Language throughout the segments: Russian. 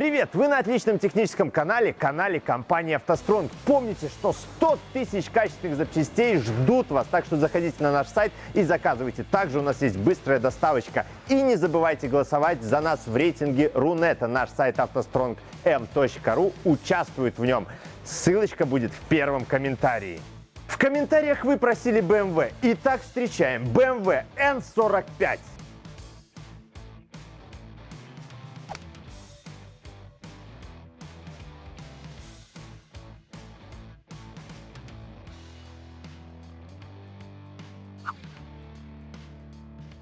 Привет! Вы на отличном техническом канале, канале компании «АвтоСтронг». Помните, что 100 тысяч качественных запчастей ждут вас, так что заходите на наш сайт и заказывайте. Также у нас есть быстрая доставочка. И не забывайте голосовать за нас в рейтинге Рунета. Наш сайт автостронгm.ру участвует в нем. Ссылочка будет в первом комментарии. В комментариях вы просили BMW. Итак, встречаем BMW N45.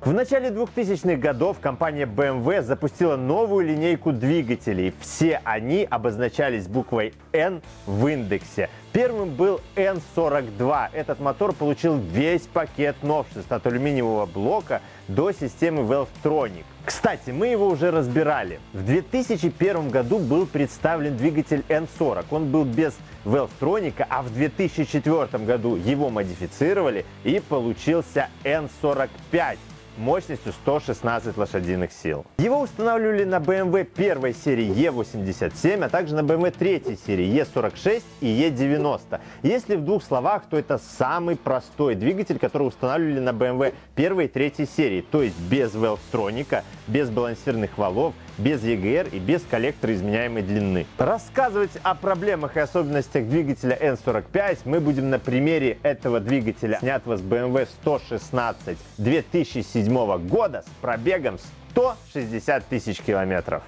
В начале 2000-х годов компания BMW запустила новую линейку двигателей. Все они обозначались буквой N в индексе. Первым был N42. Этот мотор получил весь пакет новшеств от алюминиевого блока до системы Valvetronic. Кстати, мы его уже разбирали. В 2001 году был представлен двигатель N40. Он был без Valvetronic, а в 2004 году его модифицировали и получился N45 мощностью 116 лошадиных сил. Его устанавливали на BMW первой серии E87, а также на BMW третьей серии E46 и E90. Если в двух словах, то это самый простой двигатель, который устанавливали на BMW первой и третьей серии, то есть без Valvetronic, без балансирных валов, без EGR и без коллектора изменяемой длины. Рассказывать о проблемах и особенностях двигателя N45 мы будем на примере этого двигателя, снятого с BMW 116 2007 года с пробегом 160 тысяч километров.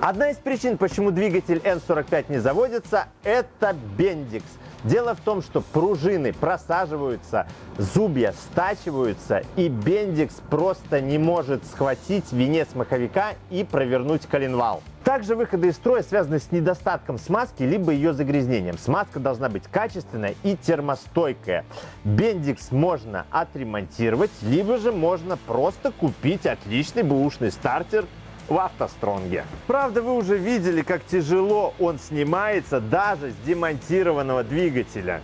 Одна из причин, почему двигатель N45 не заводится, это бендикс. Дело в том, что пружины просаживаются, зубья стачиваются, и бендикс просто не может схватить венец маховика и провернуть коленвал. Также выходы из строя связаны с недостатком смазки, либо ее загрязнением. Смазка должна быть качественная и термостойкая. Бендикс можно отремонтировать, либо же можно просто купить отличный бэушный стартер в автостронге. Правда, вы уже видели, как тяжело он снимается даже с демонтированного двигателя.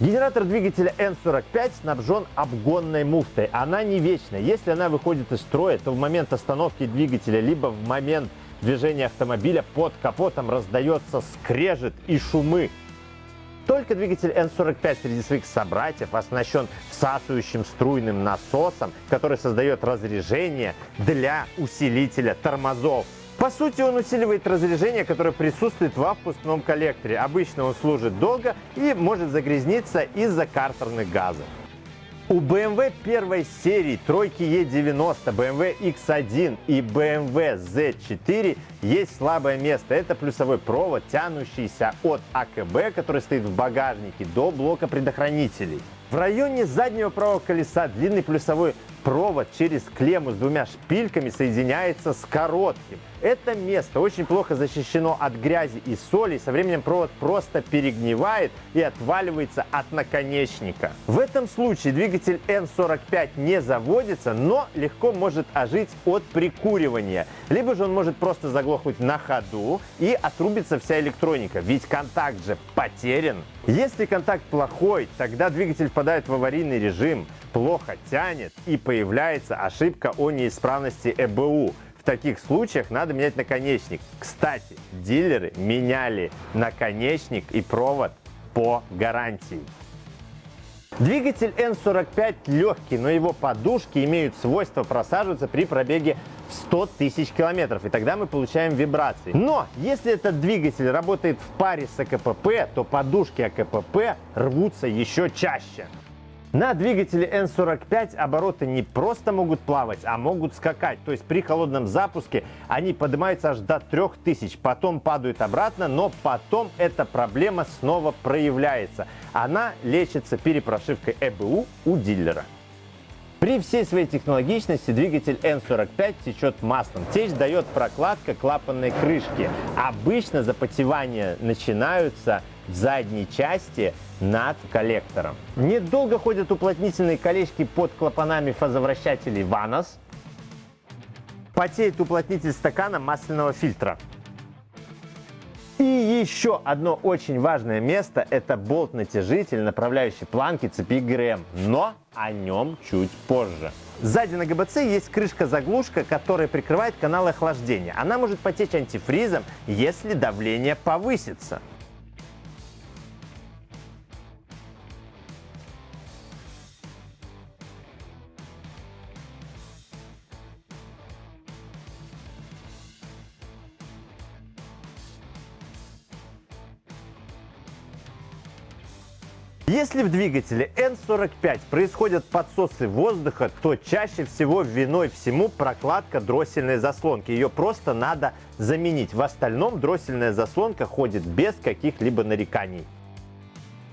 Генератор двигателя N45 снабжен обгонной муфтой. Она не вечная. Если она выходит из строя, то в момент остановки двигателя, либо в момент движения автомобиля под капотом раздается скрежет и шумы. Только двигатель N45 среди своих собратьев оснащен всасывающим струйным насосом, который создает разрежение для усилителя тормозов. По сути, он усиливает разрежение, которое присутствует в впускном коллекторе. Обычно он служит долго и может загрязниться из-за картерных газов. У BMW первой серии тройки E90, BMW X1 и BMW Z4 есть слабое место. Это плюсовой провод, тянущийся от АКБ, который стоит в багажнике, до блока предохранителей. В районе заднего правого колеса длинный плюсовой провод через клемму с двумя шпильками соединяется с коротким. Это место очень плохо защищено от грязи и соли, со временем провод просто перегнивает и отваливается от наконечника. В этом случае двигатель N45 не заводится, но легко может ожить от прикуривания. Либо же он может просто заглохнуть на ходу и отрубится вся электроника, ведь контакт же потерян. Если контакт плохой, тогда двигатель впадает в аварийный режим, плохо тянет и появляется ошибка о неисправности ЭБУ. В таких случаях надо менять наконечник. Кстати, дилеры меняли наконечник и провод по гарантии. Двигатель N45 легкий, но его подушки имеют свойство просаживаться при пробеге в 100 тысяч километров, и тогда мы получаем вибрации. Но если этот двигатель работает в паре с АКПП, то подушки АКПП рвутся еще чаще. На двигателе N45 обороты не просто могут плавать, а могут скакать. То есть при холодном запуске они поднимаются аж до 3000, потом падают обратно, но потом эта проблема снова проявляется. Она лечится перепрошивкой ЭБУ у дилера. При всей своей технологичности двигатель N45 течет маслом. Течь дает прокладка клапанной крышки. Обычно запотевания начинаются в задней части над коллектором. Недолго ходят уплотнительные колечки под клапанами фазовращателей Vanos. Потеет уплотнитель стакана масляного фильтра. И еще одно очень важное место – это болт-натяжитель, направляющий планки цепи ГРМ. Но о нем чуть позже. Сзади на ГБЦ есть крышка-заглушка, которая прикрывает канал охлаждения. Она может потечь антифризом, если давление повысится. Если в двигателе N45 происходят подсосы воздуха, то чаще всего виной всему прокладка дроссельной заслонки. Ее просто надо заменить. В остальном дроссельная заслонка ходит без каких-либо нареканий.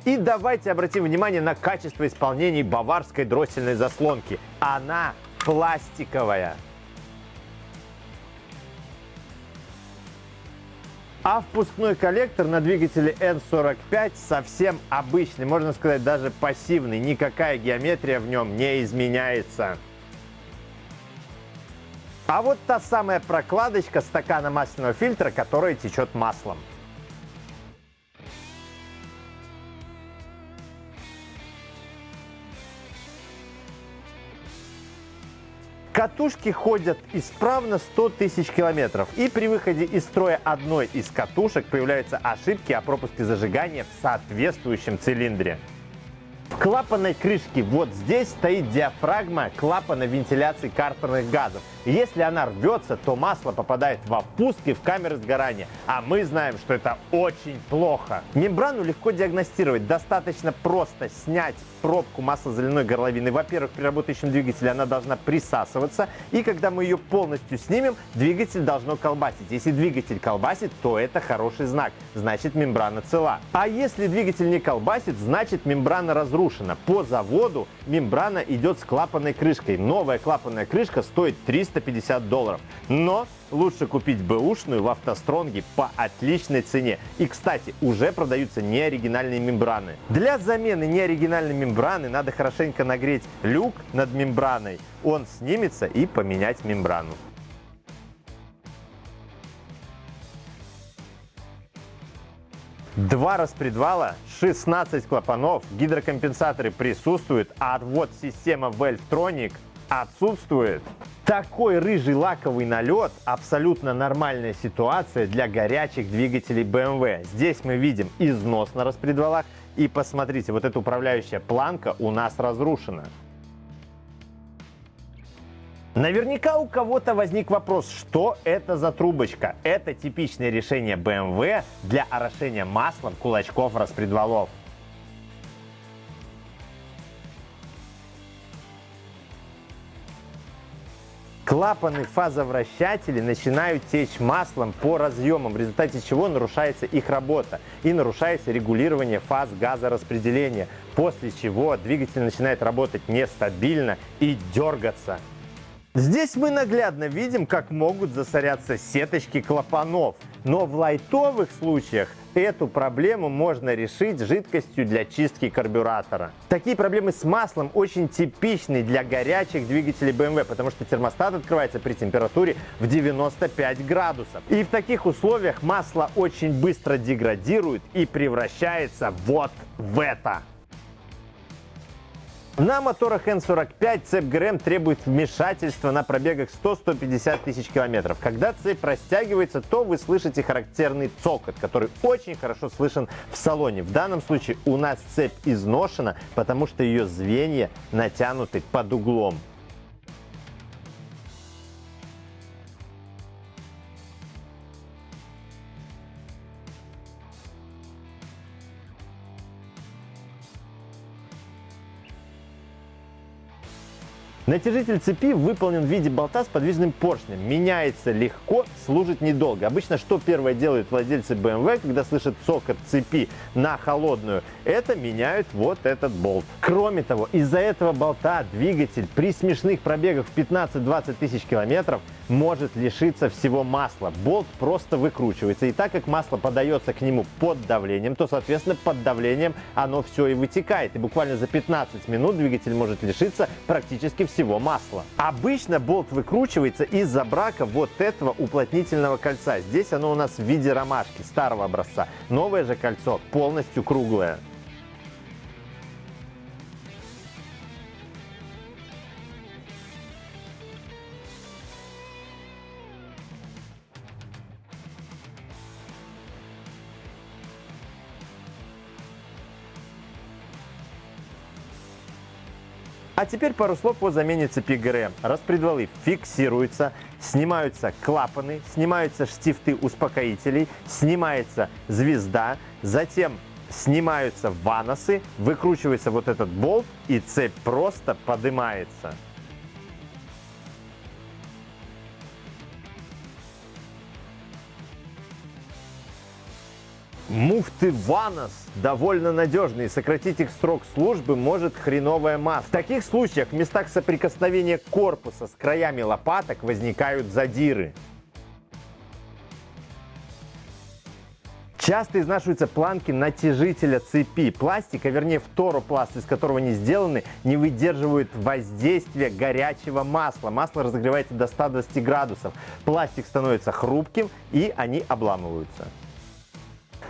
И давайте обратим внимание на качество исполнения баварской дроссельной заслонки. Она пластиковая. А впускной коллектор на двигателе N45 совсем обычный, можно сказать даже пассивный. Никакая геометрия в нем не изменяется. А вот та самая прокладочка стакана масляного фильтра, которая течет маслом. Катушки ходят исправно 100 тысяч километров. И при выходе из строя одной из катушек появляются ошибки о пропуске зажигания в соответствующем цилиндре. В клапанной крышке вот здесь стоит диафрагма клапана вентиляции картерных газов. Если она рвется, то масло попадает во впуск и в камеры сгорания. А мы знаем, что это очень плохо. Мембрану легко диагностировать. Достаточно просто снять пробку маслозаливной горловины. Во-первых, при работающем двигателе она должна присасываться. И когда мы ее полностью снимем, двигатель должно колбасить. Если двигатель колбасит, то это хороший знак. Значит, мембрана цела. А если двигатель не колбасит, значит, мембрана разрушена. По заводу мембрана идет с клапанной крышкой. Новая клапанная крышка стоит 300 350 долларов. Но лучше купить бэушную в автостронге по отличной цене. И, кстати, уже продаются неоригинальные мембраны. Для замены неоригинальной мембраны надо хорошенько нагреть люк над мембраной. Он снимется и поменять мембрану. Два распредвала, 16 клапанов, гидрокомпенсаторы присутствуют, а отвод системы Valvetronic отсутствует. Такой рыжий лаковый налет – абсолютно нормальная ситуация для горячих двигателей BMW. Здесь мы видим износ на распредвалах. И посмотрите, вот эта управляющая планка у нас разрушена. Наверняка у кого-то возник вопрос, что это за трубочка. Это типичное решение BMW для орошения маслом кулачков распредвалов. Клапаны фазовращателей начинают течь маслом по разъемам, в результате чего нарушается их работа и нарушается регулирование фаз газораспределения, после чего двигатель начинает работать нестабильно и дергаться. Здесь мы наглядно видим, как могут засоряться сеточки клапанов. Но в лайтовых случаях эту проблему можно решить жидкостью для чистки карбюратора. Такие проблемы с маслом очень типичны для горячих двигателей BMW, потому что термостат открывается при температуре в 95 градусов. И в таких условиях масло очень быстро деградирует и превращается вот в это. На моторах N45 цепь ГРМ требует вмешательства на пробегах 100-150 тысяч километров. Когда цепь растягивается, то вы слышите характерный цокот, который очень хорошо слышен в салоне. В данном случае у нас цепь изношена, потому что ее звенья натянуты под углом. Натяжитель цепи выполнен в виде болта с подвижным поршнем. Меняется легко, служит недолго. Обычно что первое делают владельцы BMW, когда слышат цокот цепи на холодную? Это меняют вот этот болт. Кроме того, из-за этого болта двигатель при смешных пробегах в 15-20 тысяч километров может лишиться всего масла. Болт просто выкручивается. И так как масло подается к нему под давлением, то, соответственно, под давлением оно все и вытекает. И буквально за 15 минут двигатель может лишиться практически всего масла. Обычно болт выкручивается из-за брака вот этого уплотнительного кольца. Здесь оно у нас в виде ромашки старого образца. Новое же кольцо полностью круглое. А теперь пару слов о замене цепи ГРМ. Распредвалы фиксируются, снимаются клапаны, снимаются штифты успокоителей, снимается звезда, затем снимаются ваносы, выкручивается вот этот болт и цепь просто поднимается. Муфты Ванос довольно надежные. Сократить их срок службы может хреновая масса. В таких случаях в местах соприкосновения корпуса с краями лопаток возникают задиры. Часто изнашиваются планки натяжителя цепи. Пластик, а вернее второпласт, из которого они сделаны, не выдерживает воздействия горячего масла. Масло разогревается до 120 градусов. Пластик становится хрупким и они обламываются.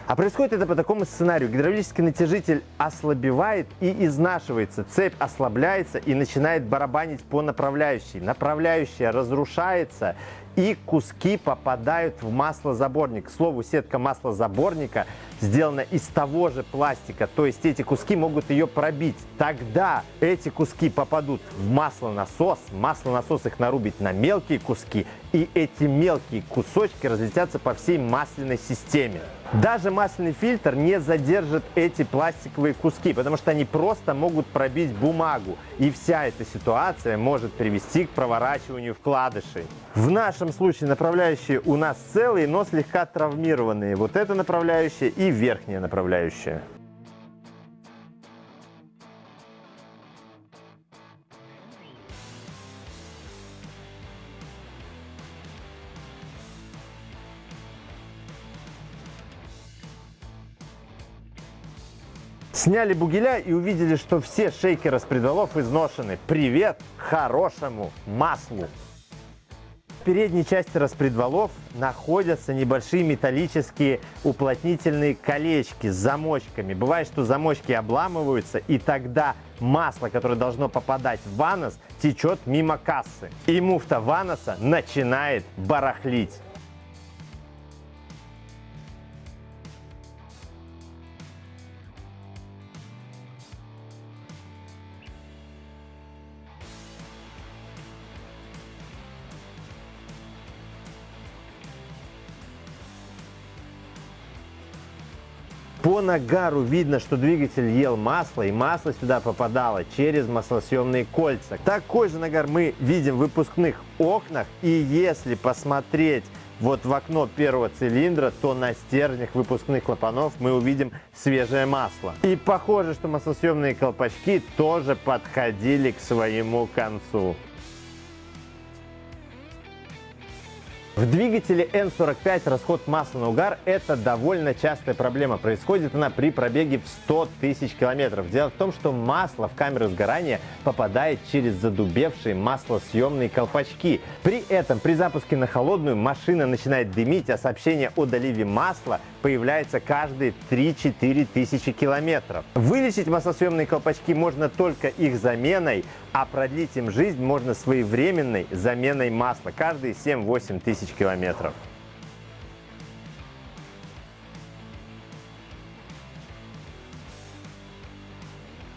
А происходит это по такому сценарию. Гидравлический натяжитель ослабевает и изнашивается. Цепь ослабляется и начинает барабанить по направляющей. Направляющая разрушается и куски попадают в маслозаборник. К слову, сетка маслозаборника сделана из того же пластика, то есть эти куски могут ее пробить. Тогда эти куски попадут в маслонасос, маслонасос их нарубит на мелкие куски, и эти мелкие кусочки разлетятся по всей масляной системе. Даже масляный фильтр не задержит эти пластиковые куски, потому что они просто могут пробить бумагу. И вся эта ситуация может привести к проворачиванию вкладышей. В нашем случае направляющие у нас целые, но слегка травмированные. Вот это направляющая и верхняя направляющая. Сняли бугеля и увидели, что все шейки распредвалов изношены. Привет хорошему маслу! В передней части распредвалов находятся небольшие металлические уплотнительные колечки с замочками. Бывает, что замочки обламываются, и тогда масло, которое должно попадать в ванос, течет мимо кассы. И муфта ваноса начинает барахлить. По нагару видно, что двигатель ел масло, и масло сюда попадало через маслосъемные кольца. Такой же нагар мы видим в выпускных окнах, и если посмотреть вот в окно первого цилиндра, то на стержнях выпускных клапанов мы увидим свежее масло. И похоже, что маслосъемные колпачки тоже подходили к своему концу. В двигателе N45 расход масла на угар – это довольно частая проблема. Происходит она при пробеге в 100 тысяч километров. Дело в том, что масло в камеру сгорания попадает через задубевшие маслосъемные колпачки. При этом при запуске на холодную машина начинает дымить, а сообщение о доливе масла появляется каждые 3-4 тысячи километров. Вылечить маслосъемные колпачки можно только их заменой, а продлить им жизнь можно своевременной заменой масла каждые 7-8 тысяч километров.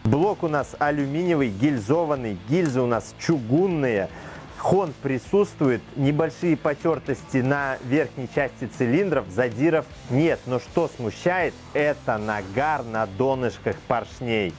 Блок у нас алюминиевый, гильзованный, гильзы у нас чугунные. Хон присутствует, небольшие потертости на верхней части цилиндров, задиров нет. Но что смущает, это нагар на донышках поршней.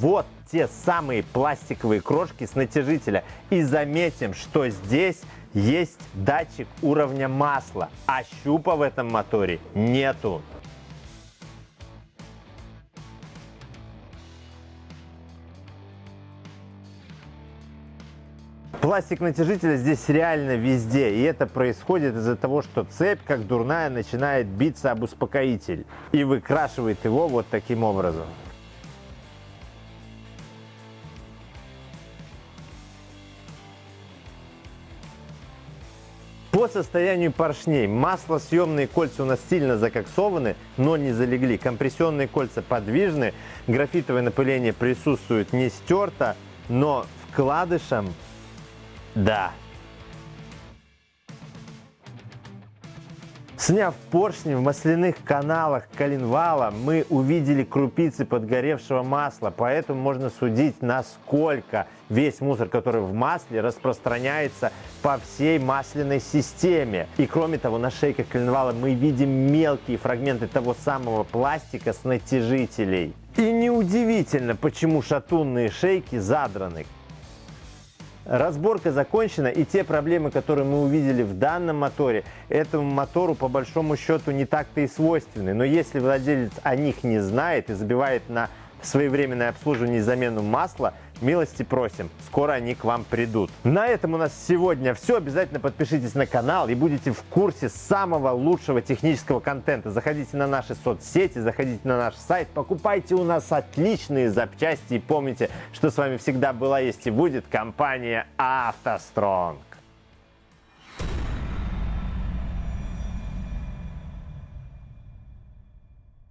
Вот те самые пластиковые крошки с натяжителя. И заметим, что здесь есть датчик уровня масла, а щупа в этом моторе нету. Пластик натяжителя здесь реально везде, и это происходит из-за того, что цепь, как дурная, начинает биться об успокоитель и выкрашивает его вот таким образом. По состоянию поршней маслосъемные кольца у нас сильно закоксованы, но не залегли. Компрессионные кольца подвижны, графитовое напыление присутствует не стерто, но вкладышем да. Сняв поршни в масляных каналах коленвала, мы увидели крупицы подгоревшего масла, поэтому можно судить, насколько весь мусор, который в масле, распространяется по всей масляной системе. И кроме того, на шейках коленвала мы видим мелкие фрагменты того самого пластика с натяжителей. И неудивительно, почему шатунные шейки задраны. Разборка закончена, и те проблемы, которые мы увидели в данном моторе, этому мотору по большому счету не так-то и свойственны. Но если владелец о них не знает и забивает на своевременное обслуживание и замену масла, милости просим, скоро они к вам придут. На этом у нас сегодня все. Обязательно подпишитесь на канал и будете в курсе самого лучшего технического контента. Заходите на наши соцсети, заходите на наш сайт, покупайте у нас отличные запчасти и помните, что с вами всегда была, есть и будет компания «АвтоСтронг».